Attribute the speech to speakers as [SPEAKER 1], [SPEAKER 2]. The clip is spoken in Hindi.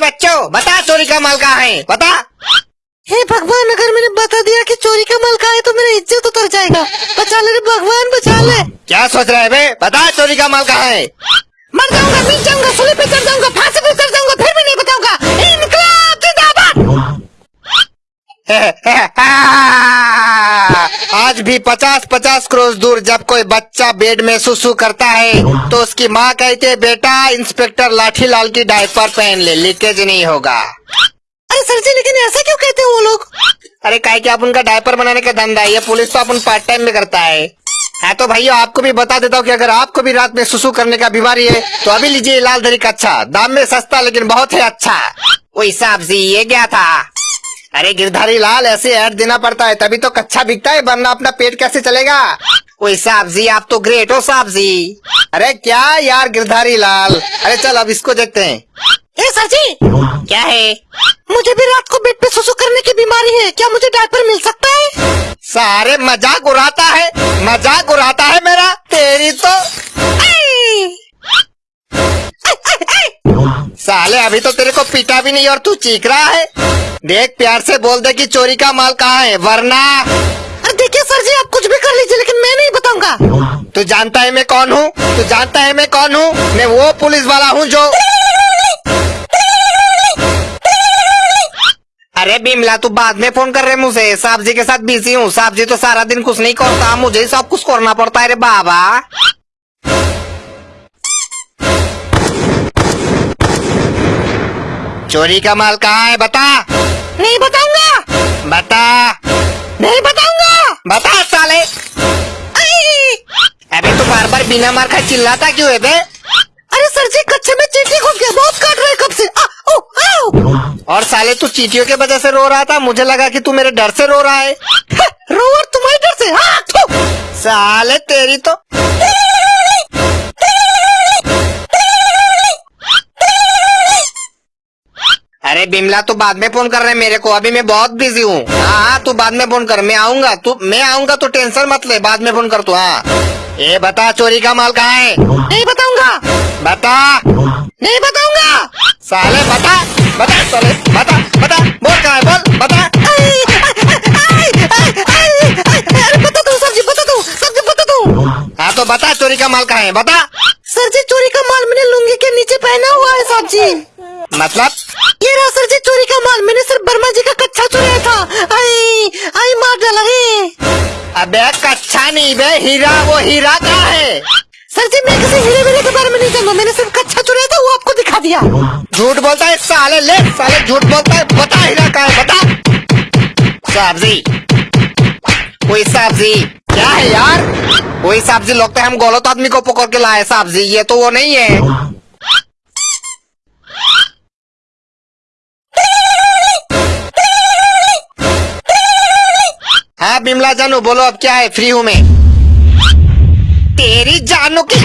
[SPEAKER 1] बच्चों बता चोरी का माल कहाँ है बता।
[SPEAKER 2] हे भगवान अगर मैंने बता दिया कि चोरी का माल कहाँ है तो मेरा इज़्ज़त उतर जाएगा। बचा ले रे भगवान बचा ले।
[SPEAKER 1] क्या सोच रहे है बे? बता चोरी का माल कहाँ है।
[SPEAKER 2] मर जाऊँगा मिल जाऊँगा सुली पे चढ़ जाऊँगा फांसी
[SPEAKER 1] आज भी पचास पचास क्रोश दूर जब कोई बच्चा बेड में सुसु करता है तो उसकी माँ कहती है बेटा इंस्पेक्टर लाठी लाल की डायपर पहन ले लीकेज नहीं होगा।
[SPEAKER 2] अरे सर जी लेकिन ऐसा क्यों कहते हैं वो लोग?
[SPEAKER 1] अरे काय क्या आप उनका डायपर बनाने का धंधा है ये पुलिस तो अपन पार्ट टाइम में करता है। हाँ तो भैया आपको भी बता देता हूँ कि अगर आपको भी रात में सुसु करने का बीमारी है तो अभी लीजिए लाल दरी का अच्छा दाम में सस्ता लेकिन बहुत ही अच्छा। वो हिसाब से ये क्या था? अरे गिरधारी लाल ऐसे ऐड देना पड़ता है तभी तो कच्चा बिकता है वरना अपना पेट कैसे चलेगा? कोई साहब जी आप तो ग्रेट हो साहब जी अरे क्या यार गिरधारी लाल? अरे चल अब इसको देखते हैं।
[SPEAKER 2] ए सर जी
[SPEAKER 1] क्या है?
[SPEAKER 2] मुझे भी रात को बेड पे सुसु करने की बीमारी है क्या मुझे डायपर मिल सकता है?
[SPEAKER 1] सारे मज़ाक उड़ाता है मज़ाक उड़ाता है मेरा तेरी तो। साले अभी तो तेरे को पीटा भी नहीं और तू चीख रहा है। देख प्यार से बोल दे कि चोरी का माल कहाँ है वरना।
[SPEAKER 2] अरे देखिए सर जी आप कुछ भी कर लीजिए लेकिन मैं नहीं बताऊँगा।
[SPEAKER 1] तू जानता है मैं कौन हूँ? तू जानता है मैं कौन हूँ? मैं वो पुलिस वाला हूँ जो अरे बिमला तू बाद में फ़ोन कर रहे मुझे। साहब जी के साथ बिज़ी हूँ। साहब जी तो सारा दिन कुछ नहीं करता मुझे ही सब कुछ करना पड़ता है रे बाबा। चोरी का माल कहाँ है बता।
[SPEAKER 2] नहीं बताऊँगा।
[SPEAKER 1] बता।
[SPEAKER 2] नहीं बताऊँगा।
[SPEAKER 1] बता साले। अबे तू बार बार बिना मार खा चिल्लाता क्यों है बे?
[SPEAKER 2] अरे सर जी कच्चे में चीटी घुस गया बहुत काट रहे कब से। आ, ओ, आओ।
[SPEAKER 1] और साले तू चीटियों के वजह से रो रहा था? मुझे लगा कि तू मेरे डर से रो रहा है।
[SPEAKER 2] रो और तुम्हारे डर से। हाँ
[SPEAKER 1] साले तेरी तो अरे बिमला तू बाद में फ़ोन कर रहे मेरे को। अभी मैं बहुत बिज़ी हूँ। हाँ हाँ तू बाद में फ़ोन कर। मैं आऊँगा। तू मैं आऊँगा तो टेंशन मत ले। बाद में फ़ोन कर तू हाँ। ये बता चोरी का माल कहाँ है?
[SPEAKER 2] नहीं बताऊँगा।
[SPEAKER 1] बता।
[SPEAKER 2] नहीं बताऊँगा।
[SPEAKER 1] साले बता। बता साले बता बता। बोल कहाँ है बोल बता। हाँ तो बता चोरी का माल कहाँ है बता।
[SPEAKER 2] सर जी चोरी का माल मैंने लुंगी के नीचे पहना हुआ है साहब जी।
[SPEAKER 1] मतलब?
[SPEAKER 2] ये रहा सर जी चोरी का माल मैंने सिर्फ़ वर्मा जी का कच्चा चुराया था। आई आई मार डाला है।
[SPEAKER 1] अबे कच्चा नहीं बे हीरा वो हीरा कहाँ है?
[SPEAKER 2] सर जी मैं किसी हीरे वीरे के बारे में नहीं जानता। मैंने सिर्फ़ कच्चा चुराया था वो आपको दिखा दिया।
[SPEAKER 1] झूठ बोलता है साले ले साले झूठ बोलता है बता हीरा कहाँ है बता। साहब जी कोई साहब जी क्या है यार? कोई साहब जी लगता है हम गलत आदमी को पकड़ के लाए साहब जी ये तो वो नहीं है। हाँ बिमला जानू बोलो अब क्या है? फ्री हूँ मैं। तेरी जानू की